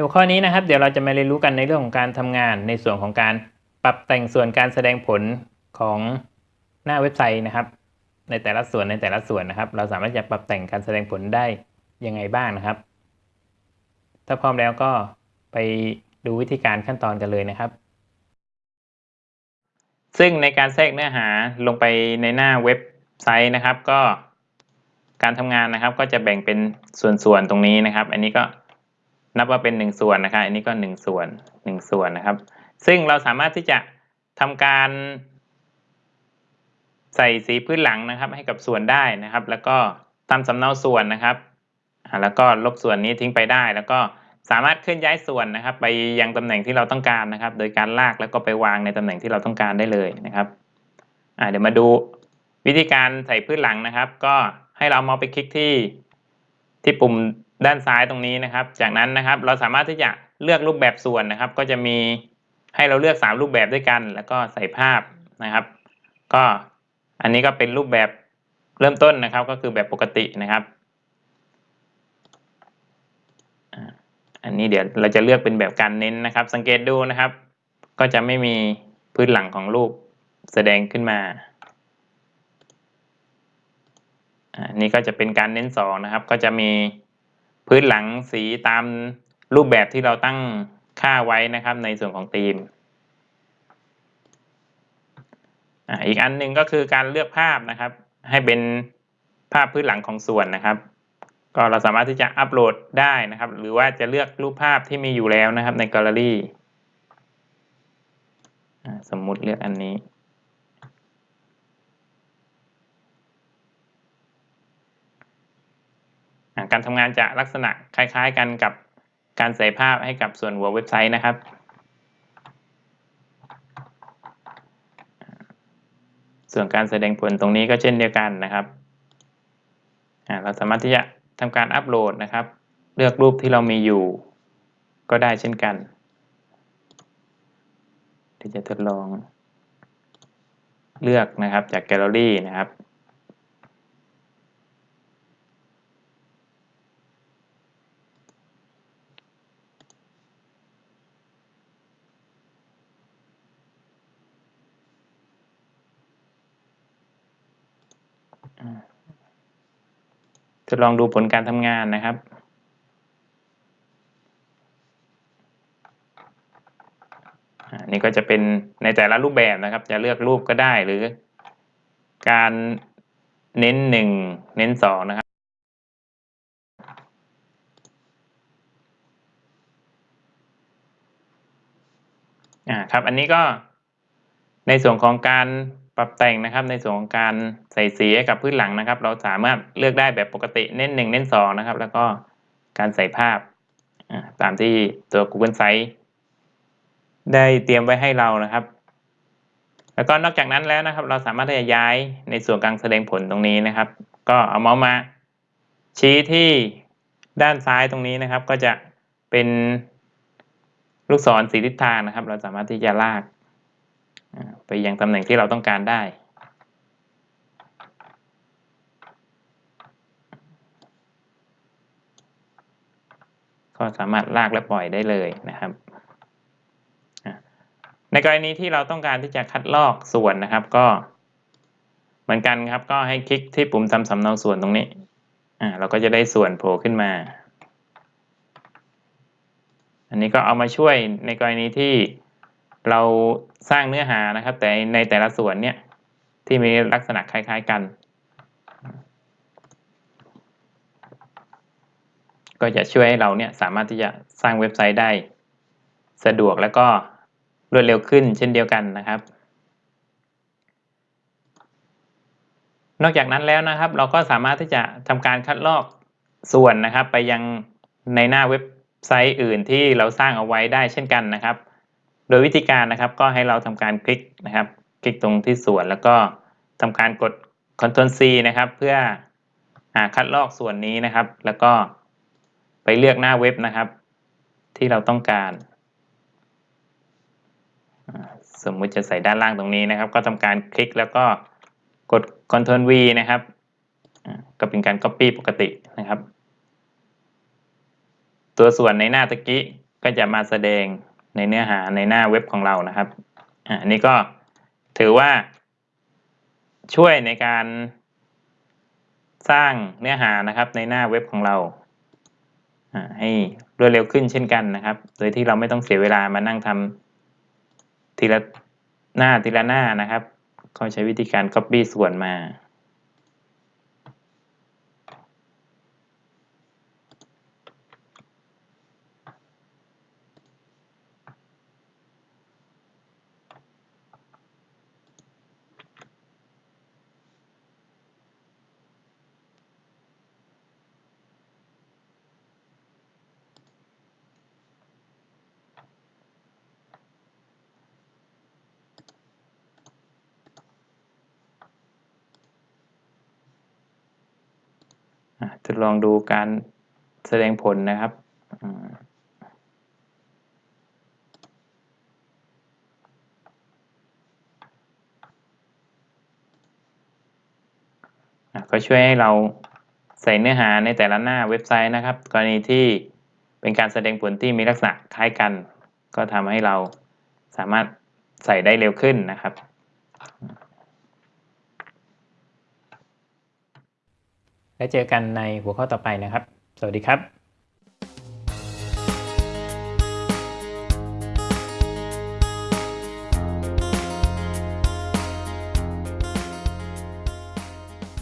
ในหัวข้อนี้นะครับ เดี๋ยวเราจะมาเรียนรู้กันในเรื่องของการทำงานในส่วนของการปรับแต่งส่วนการแสดงผลของหน้าเว็บไซต์นะครับ ในแต่ละส่วนในแต่ละส่วนนะครับ เราสามารถจะปรับแต่งการแสดงผลได้ยังไงบ้างนะครับ ถ้าพร้อมแล้วก็ไปดูวิธีการขั้นตอนกันเลยนะครับ ซึ่งในการแทรกเนื้อหาลงไปในหน้าเว็บไซต์นะครับ ก็การทำงานนะครับ ก็จะแบ่งเป็นส่วนๆตรงนี้นะครับ อันนี้ก็ นับว่าเป็น 1 ส่วนนะครับอันนี้ก็ 1 ส่วน 1 ส่วนนะครับ ซึ่งเราสามารถที่จะทำการใส่สีพื้นหลังนะครับ ให้กับส่วนได้นะครับ แล้วก็ทำสำเนาส่วนนะครับ แล้วก็ลบส่วนนี้ทิ้งไปได้ แล้วก็สามารถเคลื่อนย้ายส่วนนะครับ ไปยังตำแหน่งที่เราต้องการนะครับ โดยการลากแล้วก็ไปวางในตำแหน่งที่เราต้องการได้เลยนะครับเดี๋ยวมาดูวิธีการใส่พื้นหลังนะครับ ก็ให้เราเมาส์ไปคลิกที่ที่ปุ่ม ด้านซ้ายตรงนี้นะครับ จากนั้นนะครับเราสามารถที่จะเลือกรูปแบบส่วนนะครับ ก็จะมีให้เราเลือก 3 รูปแบบด้วยกัน แล้วก็ใส่ภาพนะครับ ก็อันนี้ก็เป็นรูปแบบเริ่มต้นนะครับ ก็คือแบบปกตินะครับ อันนี้เดี๋ยวเราจะเลือกเป็นแบบการเน้นนะครับ สังเกตดูนะครับ ก็จะไม่มีพื้นหลังของรูปแสดงขึ้นมาอันนี้ก็จะเป็นการเน้นสองนะครับ ก็จะมี พื้นหลังสีตามรูปแบบที่เราตั้งค่าไว้นะครับในส่วนของธีมอีกอันหนึ่งก็คือการเลือกภาพนะครับ ให้เป็นภาพพื้นหลังของส่วนนะครับ ก็เราสามารถที่จะอัปโหลดได้นะครับ หรือว่าจะเลือกรูปภาพที่มีอยู่แล้วนะครับในแกลเลอรี่สมมุติเลือกอันนี้ การทำงานจะลักษณะคล้าย ๆ กันกับการใส่ภาพให้กับส่วนหัวเว็บไซต์นะครับ ส่วนการแสดงผลตรงนี้ก็เช่นเดียวกันนะครับ เราสามารถที่จะทำการอัปโหลดนะครับ เลือกรูปที่เรามีอยู่ ก็ได้เช่นกันที่จะทดลองเลือกนะครับจากแกลเลอรี่นะครับ ทดลองดูผลการทำงานนะครับ นี่ก็จะเป็นในแต่ละรูปแบบนะครับ จะเลือกรูปก็ได้หรือ การเน้นหนึ่งเน้นสองนะครับอ่าครับ อันนี้ก็ในส่วนของการ ปรับแต่งนะครับในส่วนของการใส่สีให้กับพื้นหลังนะครับ เราสามารถเลือกได้แบบปกติเน้น1เน้น2นะครับ แล้วก็การใส่ภาพตามที่ตัว Google Sites ได้เตรียมไว้ให้เรานะครับ แล้วก็นอกจากนั้นแล้วนะครับ เราสามารถที่จะย้ายในส่วนกลารแสดงผลตรงนี้นะครับ ก็เอาเมาส์มา ชี้ที่ด้านซ้ายตรงนี้นะครับ ก็จะเป็นลูกศรสีทิศทางนะครับ เราสามารถที่จะลาก ไปยังตำแหน่งที่เราต้องการได้ ก็สามารถลากและปล่อยได้เลยนะครับในกรณีที่เราต้องการที่จะคัดลอกส่วนนะครับก็เหมือนกันครับก็ให้คลิกที่ปุ่มทำสำเนาส่วนตรงนี้เราก็จะได้ส่วนโผล่ขึ้นมา อันนี้ก็เอามาช่วยในกรณีที่ เราสร้างเนื้อหานะครับ แต่ในแต่ละส่วนเนี่ยที่มีลักษณะคล้ายๆกัน ก็จะช่วยให้เราเนี่ยสามารถที่จะสร้างเว็บไซต์ได้สะดวกแล้วก็รวดเร็วขึ้นเช่นเดียวกันนะครับ นอกจากนั้นแล้วนะครับ เราก็สามารถที่จะทำการคัดลอกส่วนนะครับ ไปยังในหน้าเว็บไซต์อื่นที่เราสร้างเอาไว้ได้เช่นกันนะครับ โดยวิธีการนะครับก็ให้เราทำการคลิกนะครับ คลิกตรงที่ส่วนแล้วก็ทำการกด Ctrl C นะครับ เพื่อคัดลอกส่วนนี้นะครับ แล้วก็ไปเลือกหน้าเว็บนะครับ ที่เราต้องการ สมมุติจะใส่ด้านล่างตรงนี้นะครับ ก็ทำการคลิกแล้วก็กด Ctrl V นะครับก็เป็นการ Copy ปกตินะครับ ตัวส่วนในหน้าตะกี้ก็จะมาแสดง ในเนื้อหาในหน้าเว็บของเรานะครับอันนี้ก็ถือว่าช่วยในการสร้างเนื้อหานะครับในหน้าเว็บของเราอ่าให้รวดเร็วขึ้นเช่นกันนะครับ โดยที่เราไม่ต้องเสียเวลามานั่งทำทีละหน้าทีละหน้านะครับ ก็ใช้วิธีการ Copy ส่วนมา ทดลองดูการแสดงผลนะครับก็ช่วยให้เราใส่เนื้อหาในแต่ละหน้าเว็บไซต์นะครับ กรณีที่เป็นการแสดงผลที่มีลักษณะคล้ายกัน ก็ทำให้เราสามารถใส่ได้เร็วขึ้นนะครับ แล้วเจอกันในหัวข้อต่อไปนะครับ สวัสดีครับ